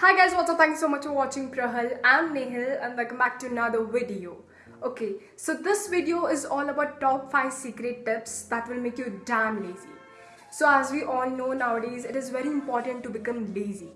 Hi guys, what's up? Thank you so much for watching Prahal. I'm Nehal and welcome back to another video. Okay, so this video is all about top 5 secret tips that will make you damn lazy. So as we all know nowadays, it is very important to become lazy.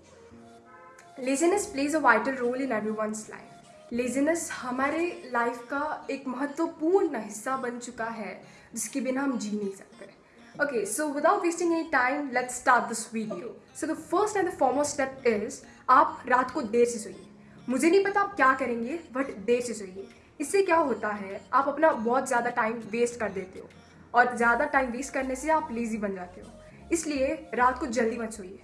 Laziness plays a vital role in everyone's life. Laziness हमारे life का एक महत्वपूर्ण हिस्सा बन चुका है जिसके बिना हम जी नहीं सकते Okay, so without wasting any time, let's start this video. So the first and the foremost step is आप रात को देर से सोइए। मुझे नहीं पता आप क्या करेंगे बट देर से सोइए। इससे क्या होता है आप अपना बहुत ज़्यादा टाइम वेस्ट कर देते हो। और ज़्यादा टाइम वेस्ट करने से आप लेजी बन जाते हो। इसलिए रात को जल्दी मत सोइए।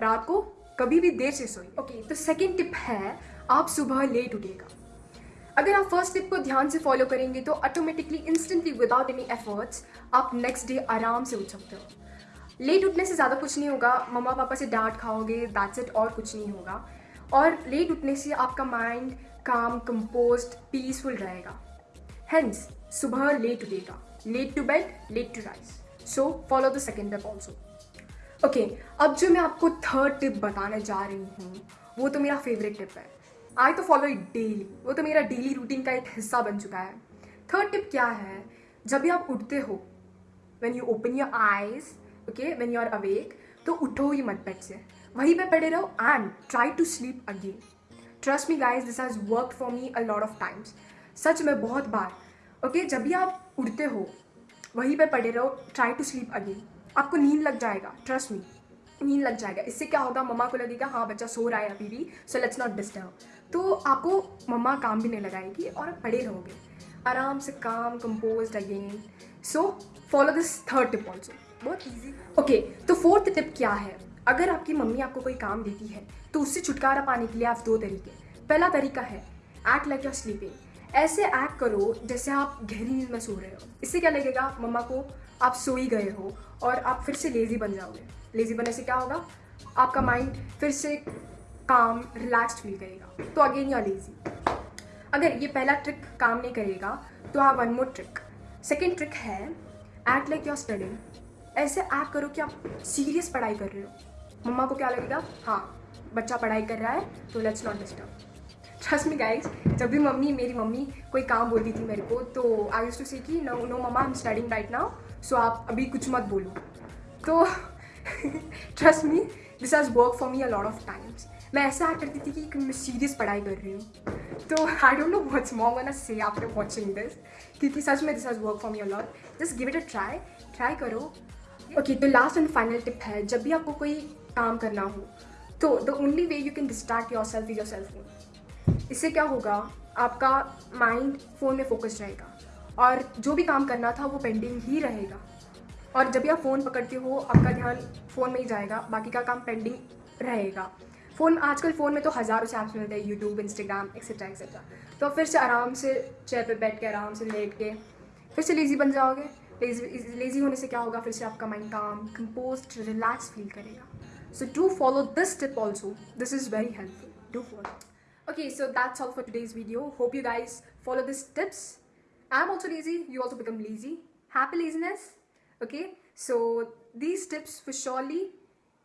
रात को कभी भी देर से सोइए। ओके okay, तो सेकेंड टिप है आप सुबह लेट उठिएगा। अगर आप फ़र्स्ट टिप को ध्यान से फॉलो करेंगे तो automatically instantly without any efforts आप नेक्स्ट डे आराम से उठ सकते हो। लेट उठने से ज़्यादा कुछ नहीं होगा। मम्मा पापा से डांट खाओगे दैट्स इट और कुछ नहीं होगा। और लेट उठने से आपका माइंड काम कंपोज पीसफुल रहेगा। हेंस सुबह लेट उठेगा। Late to bed late to rise so follow the second tip also okay अब जो मैं आपको थर्ड टिप बताने जा रही हूँ, वो तो मेरा फेवरेट टिप है। आई तो फॉलो इट डेली वो तो मेरा डेली रूटीन का एक हिस्सा बन चुका है। थर्ड टिप क्या है? जब भी आप उठते हो when you open your eyes okay when you are awake तो उठो ही मत बेड से। वहीं पे पड़े रहो and try to sleep again trust me guys this has work for me a lot of times सच में बहुत बार। ओके okay, जब भी आप उठते हो वहीं पे पड़े रहो ट्राई टू स्लीप अगेन आपको नींद लग जाएगा ट्रस्ट मी नींद लग जाएगा। इससे क्या होगा? मम्मा को लगेगा हाँ बच्चा, सो रहा है अभी भी सो लेट्स नॉट डिस्टर्ब तो आपको मम्मा काम भी नहीं लगाएगी और पढ़े रहोगे। आराम से काम compose again so follow this third tip also बहुत ईजी ओके तो फोर्थ टिप क्या है? अगर आपकी मम्मी आपको कोई काम देती है तो उससे छुटकारा पाने के लिए आप दो तरीके पहला तरीका है एक्ट लाइक योर स्लीपिंग ऐसे एक्ट करो जैसे आप गहरी नींद में सो रहे हो। इससे क्या लगेगा? मम्मा को आप सो ही गए हो और आप फिर से लेज़ी बन जाओगे। लेज़ी बनने से क्या होगा? आपका माइंड फिर से काम रिलैक्सड फील करेगा। तो अगेन यू आर लेजी अगर ये पहला ट्रिक काम नहीं करेगा तो आप one more trick second trick है एक्ट लाइक योर स्टडिंग ऐसे एक्ट करो कि आप सीरियस पढ़ाई कर रहे हो। मम्मा को क्या लगेगा? हाँ बच्चा पढ़ाई कर रहा है तो let's not disturb trust me guys जब भी मम्मी, मेरी मम्मी कोई काम बोलती थी मेरे को तो आई यूज़ टू से कि no no mama I am studying right now so आप अभी कुछ मत बोलो। तो trust me this has work for me a lot of times मैं ऐसा करती थी कि मैं सीरियस पढ़ाई कर रही हूँ। तो I don't know what's mom one say after watching this क्योंकि सच में this has work for me a lot just give it a try try करो। ओके तो लास्ट एंड फाइनल टिप है, जब भी आपको कोई काम करना हो तो the only way you can distract yourself is your cell phone इससे क्या होगा? आपका माइंड फ़ोन में फोकस रहेगा। और जो भी काम करना था वो पेंडिंग ही रहेगा। और जब भी आप फ़ोन पकड़ते हो, आपका ध्यान फ़ोन में ही जाएगा, बाकी का काम पेंडिंग रहेगा। फ़ोन आजकल फ़ोन में तो हज़ारों से ऐप्स मिलते हैं यूट्यूब इंस्टाग्राम एक्सेट्रा एक्सेट्रा तो फिर से आराम से चेयर पे बैठ के, आराम से लेट के, फिर से लेज़ी बन जाओगे। लेज़ी होने से क्या होगा? फिर से आपका माइंड काम कंपोज रिलैक्स फील करेगा। So do follow this tip also this is very helpful do follow okay, so that's all for today's video. Hope you guys follow these tips. I'm also lazy you also become lazy. Happy laziness okay? So these tips will surely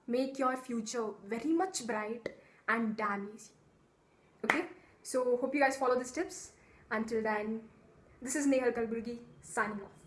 make your future very much bright and damn easy okay? So hope you guys follow these tips. Until then this is Nehal Kalburgi signing off